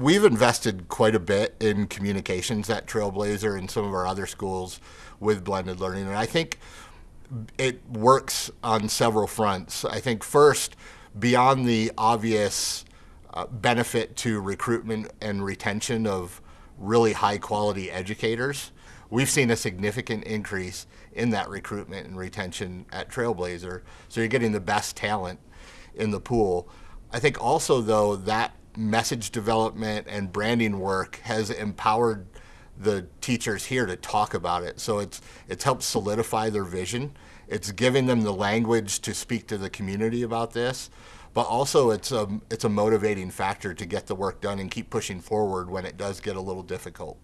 we've invested quite a bit in communications at Trailblazer and some of our other schools with blended learning, and I think it works on several fronts. I think first, beyond the obvious uh, benefit to recruitment and retention of really high quality educators, we've seen a significant increase in that recruitment and retention at Trailblazer. So you're getting the best talent in the pool. I think also, though, that message development and branding work has empowered the teachers here to talk about it. So it's it's helped solidify their vision. It's giving them the language to speak to the community about this, but also it's a it's a motivating factor to get the work done and keep pushing forward when it does get a little difficult.